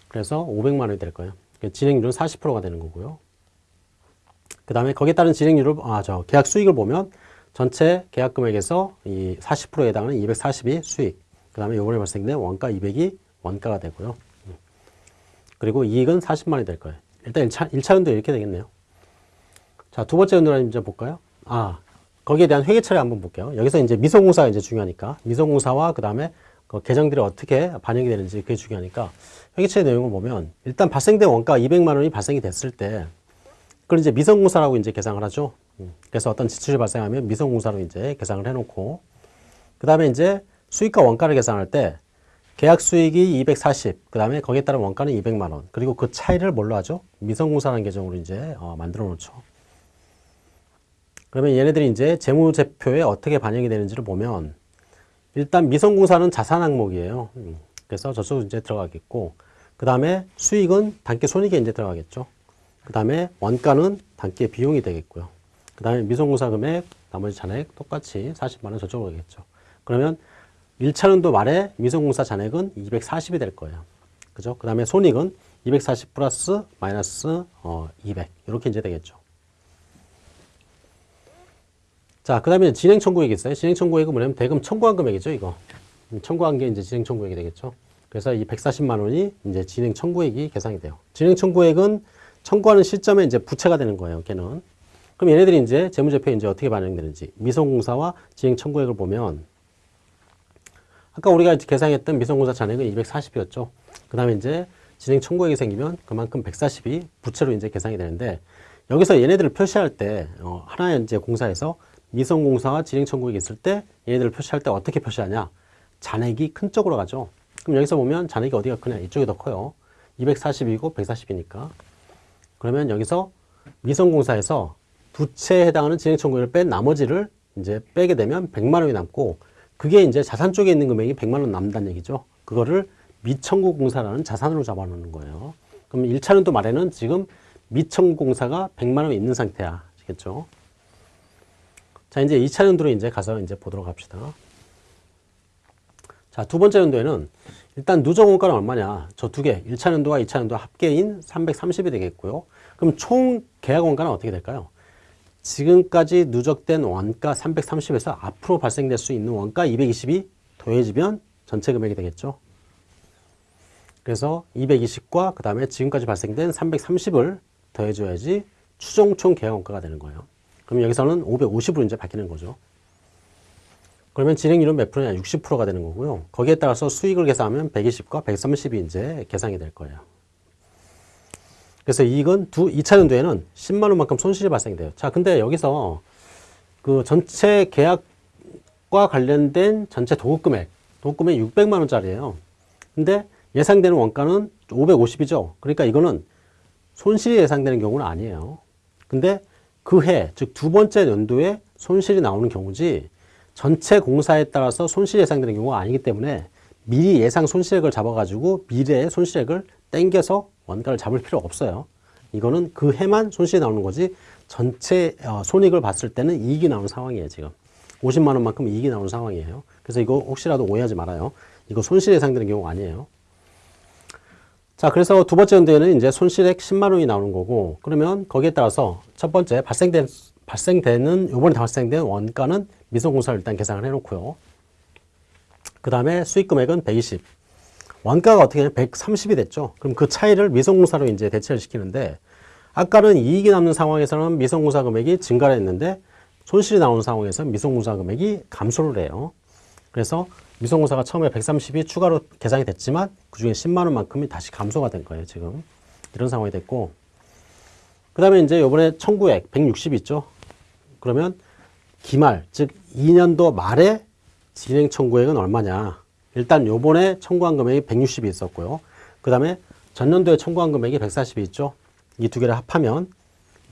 그래서 500만 원이 될 거예요. 진행률은 40%가 되는 거고요. 그 다음에 거기에 따른 진행률을, 아, 저 계약 수익을 보면 전체 계약 금액에서 이 40%에 해당하는 240이 수익. 그 다음에 요번에 발생된 원가 200이 원가가 되고요. 그리고 이익은 40만이 될 거예요. 일단 1차, 1차 연도 이렇게 되겠네요. 자, 두 번째 연도는 이제 볼까요? 아, 거기에 대한 회계 처리 한번 볼게요. 여기서 이제 미성공사가 이제 중요하니까 미성공사와 그 다음에 그 계정들이 어떻게 반영이 되는지 그게 중요하니까 회계 처리 내용을 보면 일단 발생된 원가 200만 원이 발생이 됐을 때 그걸 이제 미성공사라고 이제 계상을 하죠. 음, 그래서 어떤 지출이 발생하면 미성공사로 이제 계상을 해놓고 그 다음에 이제 수익과 원가를 계산할 때 계약 수익이 240, 그 다음에 거기에 따른 원가는 200만 원. 그리고 그 차이를 뭘로 하죠? 미성공사라는 계정으로 이제 어, 만들어 놓죠. 그러면 얘네들이 이제 재무제표에 어떻게 반영이 되는지를 보면 일단 미성공사는 자산 항목이에요. 음, 그래서 저쪽으로 이제 들어가겠고 그 다음에 수익은 단기 손익에 이제 들어가겠죠. 그 다음에 원가는 단기 비용이 되겠고요. 그 다음에 미성공사 금액, 나머지 잔액 똑같이 40만 원 저쪽으로 가겠죠. 그러면 1차년도 말에 미성공사 잔액은 240이 될 거예요. 그죠? 그 다음에 손익은 240 플러스 마이너스 어, 200 이렇게 이제 되겠죠. 자, 그 다음에 진행 청구액이 있어요. 진행 청구액은 뭐냐면 대금 청구한 금액이죠, 이거. 청구한 게 이제 진행 청구액이 되겠죠. 그래서 이 140만 원이 이제 진행 청구액이 계산이 돼요. 진행 청구액은 청구하는 시점에 이제 부채가 되는 거예요, 걔는. 그럼 얘네들이 이제 재무제표에 이제 어떻게 반영되는지 미성공사와 진행 청구액을 보면 아까 우리가 계산했던 미성공사 잔액은 240이었죠. 그 다음에 이제 진행 청구액이 생기면 그만큼 140이 부채로 이제 계산이 되는데 여기서 얘네들을 표시할 때 어, 하나의 이제 공사에서 미성공사와 진행 청구액이 있을 때 얘네들을 표시할 때 어떻게 표시하냐? 잔액이 큰 쪽으로 가죠. 그럼 여기서 보면 잔액이 어디가 크냐? 이쪽이 더 커요. 240이고 140이니까. 그러면 여기서 미성공사에서 두 채에 해당하는 진행 청구액을 뺀 나머지를 이제 빼게 되면 100만 원이 남고 그게 이제 자산 쪽에 있는 금액이 100만 원 남다는 얘기죠. 그거를 미청구 공사라는 자산으로 잡아놓는 거예요. 그럼 1차년도 말에는 지금 미청구 공사가 100만 원이 있는 상태야. 아시겠죠? 자, 이제 2차년도로 이제 가서 이제 보도록 합시다. 자, 두 번째 연도에는 일단 누적 원가는 얼마냐? 저 두 개, 1차 연도와 2차 연도 합계인 330이 되겠고요. 그럼 총 계약 원가는 어떻게 될까요? 지금까지 누적된 원가 330에서 앞으로 발생될 수 있는 원가 220이 더해지면 전체 금액이 되겠죠. 그래서 220과 그 다음에 지금까지 발생된 330을 더해줘야지 추정 총 계약 원가가 되는 거예요. 그럼 여기서는 550으로 이제 바뀌는 거죠. 그러면 진행률은 몇 프로냐? 60%가 되는 거고요. 거기에 따라서 수익을 계산하면 120과 130이 이제 계산이 될 거예요. 그래서 이익은 두 2차 연도에는 10만 원만큼 손실이 발생돼요. 자, 근데 여기서 그 전체 계약과 관련된 전체 도급 금액, 도급 금액이 600만 원짜리예요. 근데 예상되는 원가는 550이죠. 그러니까 이거는 손실이 예상되는 경우는 아니에요. 근데 그 해, 즉 두 번째 연도에 손실이 나오는 경우지 전체 공사에 따라서 손실이 예상되는 경우가 아니기 때문에 미리 예상 손실액을 잡아가지고 미래의 손실액을 땡겨서 원가를 잡을 필요 없어요. 이거는 그 해만 손실이 나오는 거지 전체 어, 손익을 봤을 때는 이익이 나오는 상황이에요 지금. 50만 원만큼 이익이 나오는 상황이에요. 그래서 이거 혹시라도 오해하지 말아요. 이거 손실 예상되는 경우가 아니에요. 자 그래서 두 번째 연도에는 이제 손실액 10만 원이 나오는 거고 그러면 거기에 따라서 첫 번째 발생된 발생되는 요번에 발생된 원가는 미성공사를 일단 계산을 해 놓고요. 그 다음에 수익 금액은 120 원가가 어떻게 되냐 130이 됐죠. 그럼 그 차이를 미성공사로 이제 대체를 시키는데 아까는 이익이 남는 상황에서는 미성공사 금액이 증가를 했는데 손실이 나오는 상황에서 미성공사 금액이 감소를 해요. 그래서 미성공사가 처음에 130이 추가로 계산이 됐지만 그중에 10만 원만큼이 다시 감소가 된 거예요. 지금 이런 상황이 됐고 그 다음에 이제 요번에 청구액 160 있죠. 그러면 기말 즉 2년도 말에 진행 청구액은 얼마냐 일단 요번에 청구한 금액이 160이 있었고요. 그 다음에 전년도에 청구한 금액이 140이 있죠. 이 두 개를 합하면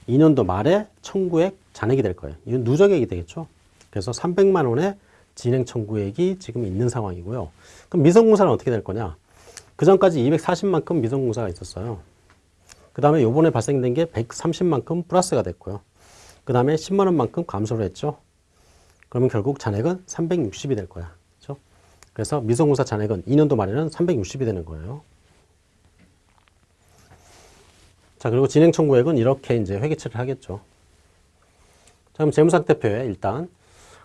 2년도 말에 청구액 잔액이 될 거예요. 이건 누적액이 되겠죠. 그래서 300만 원의 진행 청구액이 지금 있는 상황이고요. 그럼 미성공사는 어떻게 될 거냐? 그 전까지 240만큼 미성공사가 있었어요. 그 다음에 요번에 발생된 게 130만큼 플러스가 됐고요. 그 다음에 10만 원만큼 감소를 했죠. 그러면 결국 잔액은 360이 될 거야. 그래서 미성공사 잔액은 2년도 말에는 360이 되는 거예요. 자, 그리고 진행 청구액은 이렇게 이제 회계처리를 하겠죠. 자, 그럼 재무상태표에 일단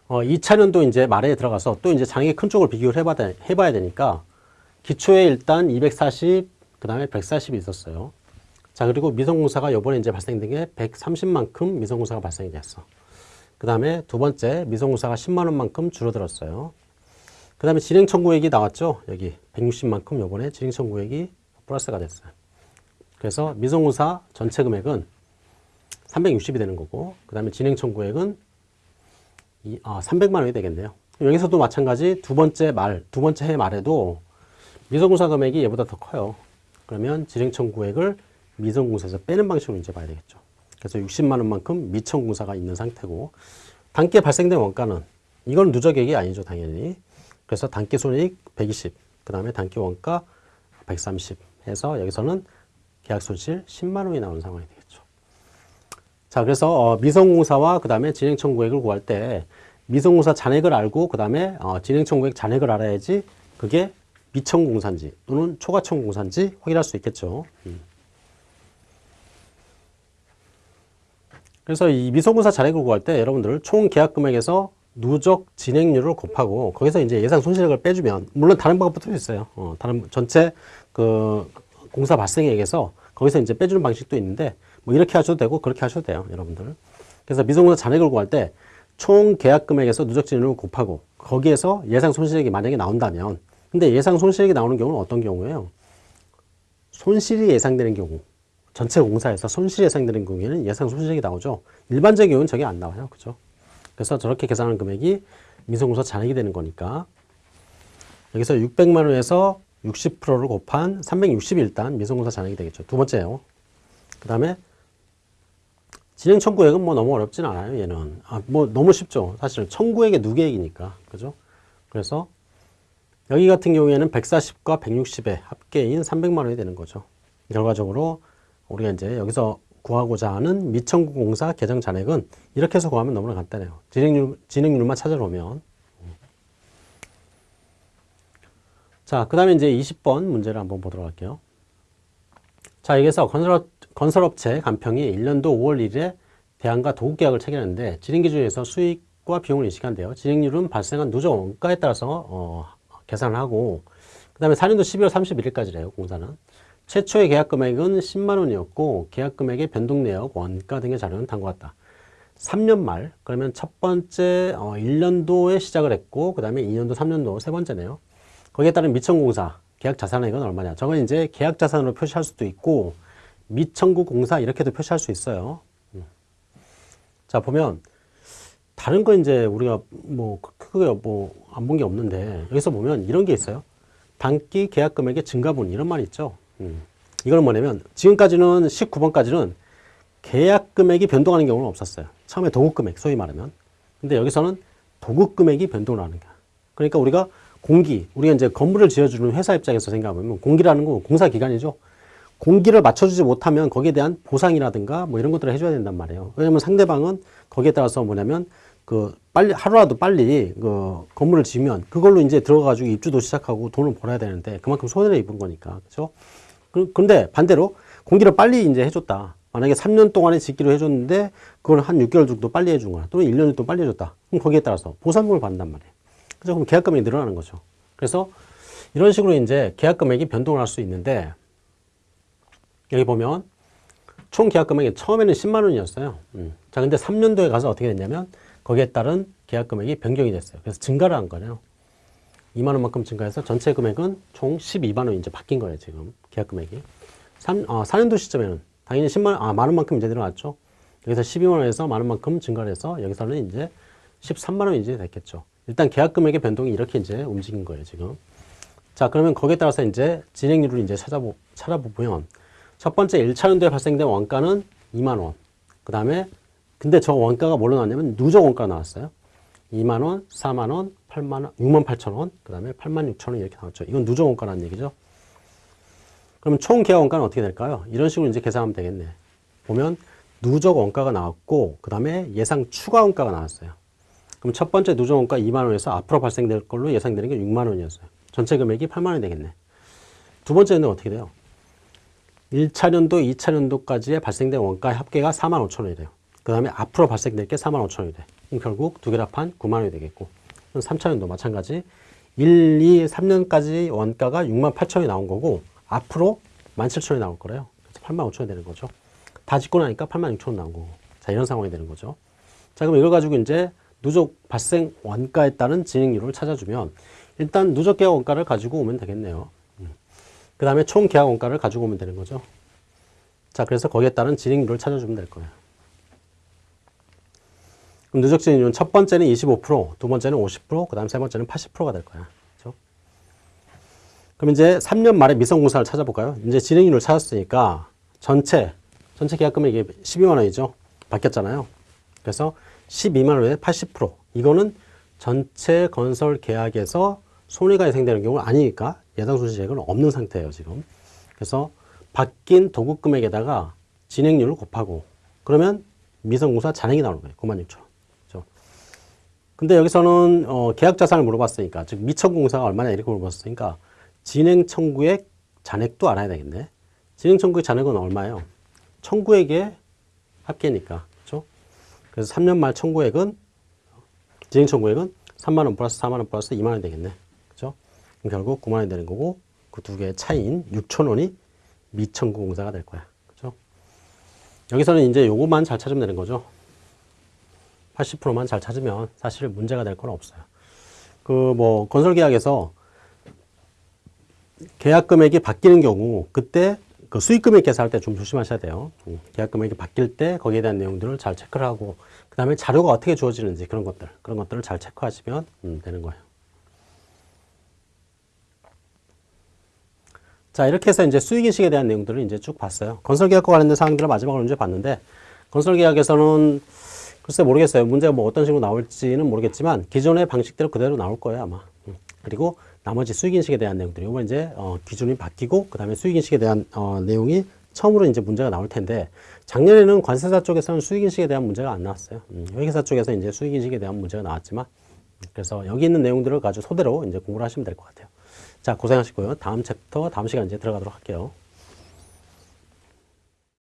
어, 2차년도 이제 말에 들어가서 또 이제 장액의 큰 쪽을 비교를 해봐, 해봐야 되니까 기초에 일단 240, 그 다음에 140이 있었어요. 자, 그리고 미성공사가 요번에 이제 발생된 게 130만큼 미성공사가 발생이 됐어. 그 다음에 두 번째 미성공사가 10만원만큼 줄어들었어요. 그 다음에 진행 청구액이 나왔죠. 여기 160만큼 요번에 진행 청구액이 플러스가 됐어요. 그래서 미성공사 전체 금액은 360이 되는 거고 그 다음에 진행 청구액은 이, 아, 300만 원이 되겠네요. 여기서도 마찬가지 두 번째 말, 두 번째 해 말에도 미성공사 금액이 얘보다 더 커요. 그러면 진행 청구액을 미성공사에서 빼는 방식으로 이제 봐야 되겠죠. 그래서 60만 원만큼 미청공사가 있는 상태고 단기에 발생된 원가는 이건 누적액이 아니죠, 당연히. 그래서 단기 손익 120, 그 다음에 단기 원가 130 해서 여기서는 계약 손실 10만 원이 나오는 상황이 되겠죠. 자, 그래서 어, 미성공사와 그 다음에 진행 청구액을 구할 때 미성공사 잔액을 알고 그 다음에 어, 진행 청구액 잔액을 알아야지 그게 미청공사인지 또는 초과청공사인지 확인할 수 있겠죠. 음. 그래서 이 미성공사 잔액을 구할 때 여러분들 총 계약 금액에서 누적 진행률을 곱하고 거기서 이제 예상 손실액을 빼주면 물론 다른 방법도 있어요. 어, 다른 전체 그 공사 발생액에서 거기서 이제 빼주는 방식도 있는데 뭐 이렇게 하셔도 되고 그렇게 하셔도 돼요, 여러분들. 그래서 미성공사 잔액을 구할 때 총 계약 금액에서 누적 진행률을 곱하고 거기에서 예상 손실액이 만약에 나온다면 근데 예상 손실액이 나오는 경우는 어떤 경우예요? 손실이 예상되는 경우 전체 공사에서 손실이 예상되는 경우에는 예상 손실액이 나오죠. 일반적인 경우는 저게 안 나와요. 그죠? 그래서 저렇게 계산하는 금액이 미성공사 잔액이 되는 거니까 여기서 600만 원에서 60%를 곱한 360이 일단 미성공사 잔액이 되겠죠. 두 번째요. 그 다음에 진행 청구액은 뭐 너무 어렵진 않아요, 얘는. 아, 뭐 너무 쉽죠. 사실은 청구액의 누계액이니까. 그죠? 그래서 여기 같은 경우에는 140과 160의 합계인 300만 원이 되는 거죠. 결과적으로 우리가 이제 여기서 구하고자 하는 미청구 공사 계정 잔액은 이렇게 해서 구하면 너무나 간단해요. 진행률, 진행률만 찾아놓으면. 자, 그 다음에 이제 20번 문제를 한번 보도록 할게요. 자, 여기서 건설업, 건설업체 간평이 1년도 5월 1일에 대안과 도급 계약을 체결했는데 진행 기준에서 수익과 비용을 인식한대요. 진행률은 발생한 누적 원가에 따라서 어, 계산을 하고 그 다음에 4년도 12월 31일까지래요. 공사는. 최초의 계약 금액은 10만 원이었고 계약 금액의 변동 내역, 원가 등의 자료는 다음과 같다. 3년 말 그러면 첫 번째 어, 1년도에 시작을 했고 그 다음에 2년도, 3년도 세 번째네요. 거기에 따른 미천공사 계약 자산액은 얼마냐? 저건 이제 계약 자산으로 표시할 수도 있고 미청구 공사 이렇게도 표시할 수 있어요. 음. 자 보면 다른 거 이제 우리가 뭐 크게 뭐 안 본 게 없는데 여기서 보면 이런 게 있어요. 단기 계약 금액의 증가분 이런 말 있죠. 음. 이거는 뭐냐면 지금까지는 19번까지는 계약 금액이 변동하는 경우는 없었어요. 처음에 도급 금액 소위 말하면. 근데 여기서는 도급 금액이 변동을 하는 거야. 그러니까 우리가 공기, 우리가 이제 건물을 지어주는 회사 입장에서 생각하면 공기라는 건 공사 기간이죠. 공기를 맞춰주지 못하면 거기에 대한 보상이라든가 뭐 이런 것들을 해줘야 된단 말이에요. 왜냐면 상대방은 거기에 따라서 뭐냐면 그 빨리 하루라도 빨리 그 건물을 지으면 그걸로 이제 들어가가지고 입주도 시작하고 돈을 벌어야 되는데 그만큼 손해를 입은 거니까 그렇죠. 근데 반대로 공기를 빨리 이제 해줬다. 만약에 3년 동안에 짓기로 해줬는데 그걸 한 6개월 정도 빨리 해준 거야. 또는 1년 정도 빨리 해줬다. 그럼 거기에 따라서 보상금을 받는단 말이에요. 그래서 그럼 계약 금액이 늘어나는 거죠. 그래서 이런 식으로 이제 계약 금액이 변동을 할 수 있는데 여기 보면 총 계약 금액이 처음에는 10만 원이었어요. 음. 자, 근데 3년도에 가서 어떻게 됐냐면 거기에 따른 계약 금액이 변경이 됐어요. 그래서 증가를 한 거예요. 2만 원만큼 증가해서 전체 금액은 총 12만 원 이제 바뀐 거예요, 지금. 계약 금액이. 3, 어, 4년도 시점에는 당연히 10만 원, 아, 만 원만큼 이제 늘어났죠. 여기서 12만 원에서 만 원만큼 증가를 해서 여기서는 이제 13만 원이 이제 됐겠죠. 일단 계약 금액의 변동이 이렇게 이제 움직인 거예요, 지금. 자, 그러면 거기에 따라서 이제 진행률을 이제 찾아보, 찾아보면 첫 번째 1차년도에 발생된 원가는 2만 원. 그 다음에 근데 저 원가가 뭘로 나왔냐면 누적 원가가 나왔어요. 2만 원, 4만 원, 8만 원, 6만 8천 원, 그 다음에 8만 6천 원 이렇게 나왔죠. 이건 누적 원가라는 얘기죠. 그럼 총 계약 원가는 어떻게 될까요? 이런 식으로 이제 계산하면 되겠네. 보면 누적 원가가 나왔고 그 다음에 예상 추가 원가가 나왔어요. 그럼 첫 번째 누적 원가 2만 원에서 앞으로 발생될 걸로 예상되는 게 6만 원이었어요. 전체 금액이 8만 원이 되겠네. 두 번째는 어떻게 돼요? 1차년도, 2차년도까지의 발생된 원가의 합계가 4만 5천 원이 돼요. 그 다음에 앞으로 발생될 게 4만 5천 원이 돼. 그럼 결국 두 개를 합한 9만 원이 되겠고. 3차년도 마찬가지. 1, 2, 3년까지 원가가 6만 8천 원이 나온 거고 앞으로 1만 7천 원이 나올 거래요. 그래서 8만 5천 원이 되는 거죠. 다 짓고 나니까 8만 6천 원 나온 거고. 자, 이런 상황이 되는 거죠. 자, 그럼 이걸 가지고 이제 누적 발생 원가에 따른 진행률을 찾아주면 일단 누적 계약 원가를 가지고 오면 되겠네요. 그 다음에 총 계약 원가를 가지고 오면 되는 거죠. 자, 그래서 거기에 따른 진행률을 찾아주면 될 거예요. 그럼 누적 진행률은 첫 번째는 25%, 두 번째는 50%, 그 다음 세 번째는 80%가 될 거야. 그렇죠? 그럼 이제 3년 말에 미성공사를 찾아볼까요? 이제 진행률을 찾았으니까 전체, 전체 계약 금액이 12만 원이죠. 바뀌었잖아요. 그래서 12만 원에 80%. 이거는 전체 건설 계약에서 손해가 예상되는 경우는 아니니까 예상 손실액은 없는 상태예요, 지금. 그래서 바뀐 도급 금액에다가 진행률을 곱하고 그러면 미성공사 잔액이 나오는 거예요. 9만 6천 원. 근데 여기서는 어, 계약 자산을 물어봤으니까 즉 미청구공사가 얼마냐 이렇게 물어봤으니까 진행 청구액 잔액도 알아야 되겠네. 진행 청구액 잔액은 얼마예요? 청구액의 합계니까. 그렇죠? 그래서 3년 말 청구액은 진행 청구액은 3만 원 플러스 4만 원 플러스 2만 원 되겠네. 그렇죠? 그럼 결국 9만 원이 되는 거고 그 두 개의 차이인 6천 원이 미청구 공사가 될 거야. 그렇죠? 여기서는 이제 요것만 잘 찾으면 되는 거죠. 80%만 잘 찾으면 사실 문제가 될 건 없어요. 그 뭐 건설 계약에서 계약 금액이 바뀌는 경우 그때 그 수익 금액 계산할 때 좀 조심하셔야 돼요. 음, 계약 금액이 바뀔 때 거기에 대한 내용들을 잘 체크를 하고 그 다음에 자료가 어떻게 주어지는지 그런 것들 그런 것들을 잘 체크하시면 음, 되는 거예요. 자 이렇게 해서 이제 수익인식에 대한 내용들을 이제 쭉 봤어요. 건설계약과 관련된 사항들을 마지막으로 이제 봤는데 건설계약에서는 글쎄 모르겠어요. 문제가 뭐 어떤 식으로 나올지는 모르겠지만 기존의 방식대로 그대로 나올 거예요 아마. 음. 그리고 나머지 수익인식에 대한 내용들이 이번 이제 어, 기준이 바뀌고 그 다음에 수익인식에 대한 어, 내용이 처음으로 이제 문제가 나올 텐데 작년에는 관세사 쪽에서는 수익인식에 대한 문제가 안 나왔어요. 음, 회계사 쪽에서 이제 수익인식에 대한 문제가 나왔지만 음, 그래서 여기 있는 내용들을 가지고 소대로 이제 공부를 하시면 될 것 같아요. 자 고생하시고요. 다음 챕터 다음 시간 이제 들어가도록 할게요.